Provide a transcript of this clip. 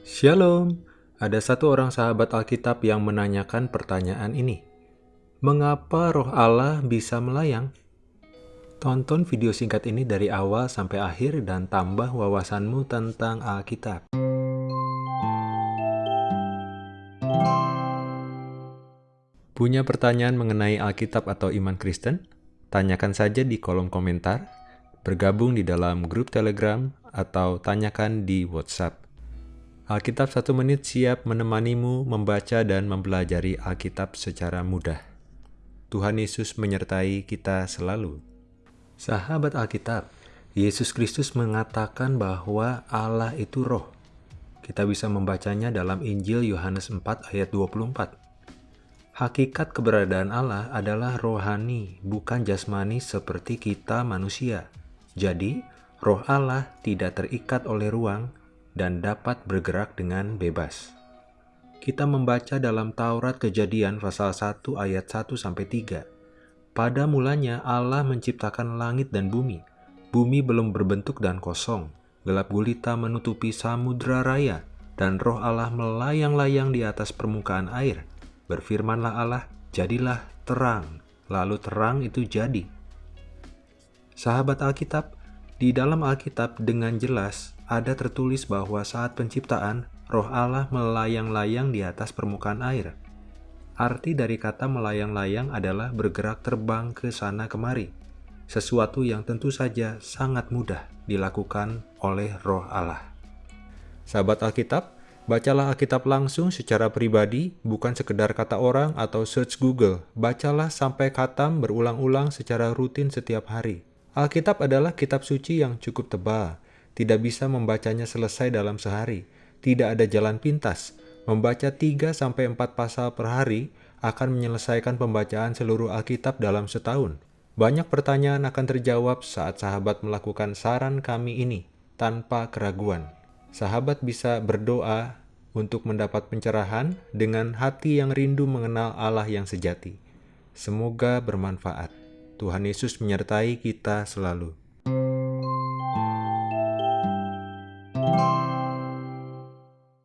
Shalom, ada satu orang sahabat Alkitab yang menanyakan pertanyaan ini. Mengapa roh Allah bisa melayang? Tonton video singkat ini dari awal sampai akhir dan tambah wawasanmu tentang Alkitab. Punya pertanyaan mengenai Alkitab atau iman Kristen? Tanyakan saja di kolom komentar, bergabung di dalam grup Telegram, atau tanyakan di WhatsApp. Alkitab satu menit siap menemanimu membaca dan mempelajari Alkitab secara mudah. Tuhan Yesus menyertai kita selalu. Sahabat Alkitab, Yesus Kristus mengatakan bahwa Allah itu roh. Kita bisa membacanya dalam Injil Yohanes 4 ayat 24. Hakikat keberadaan Allah adalah rohani, bukan jasmani seperti kita manusia. Jadi, roh Allah tidak terikat oleh ruang, dan dapat bergerak dengan bebas. Kita membaca dalam Taurat Kejadian pasal 1 ayat 1 sampai 3. Pada mulanya Allah menciptakan langit dan bumi. Bumi belum berbentuk dan kosong. Gelap gulita menutupi samudra raya dan roh Allah melayang-layang di atas permukaan air. Berfirmanlah Allah, jadilah terang. Lalu terang itu jadi. Sahabat Alkitab, di dalam Alkitab dengan jelas ada tertulis bahwa saat penciptaan, roh Allah melayang-layang di atas permukaan air. Arti dari kata melayang-layang adalah bergerak terbang ke sana kemari, sesuatu yang tentu saja sangat mudah dilakukan oleh roh Allah. Sahabat Alkitab, bacalah Alkitab langsung secara pribadi, bukan sekedar kata orang atau search Google. Bacalah sampai katam berulang-ulang secara rutin setiap hari. Alkitab adalah kitab suci yang cukup tebal, tidak bisa membacanya selesai dalam sehari. Tidak ada jalan pintas. Membaca 3-4 pasal per hari akan menyelesaikan pembacaan seluruh Alkitab dalam setahun. Banyak pertanyaan akan terjawab saat sahabat melakukan saran kami ini tanpa keraguan. Sahabat bisa berdoa untuk mendapat pencerahan dengan hati yang rindu mengenal Allah yang sejati. Semoga bermanfaat. Tuhan Yesus menyertai kita selalu.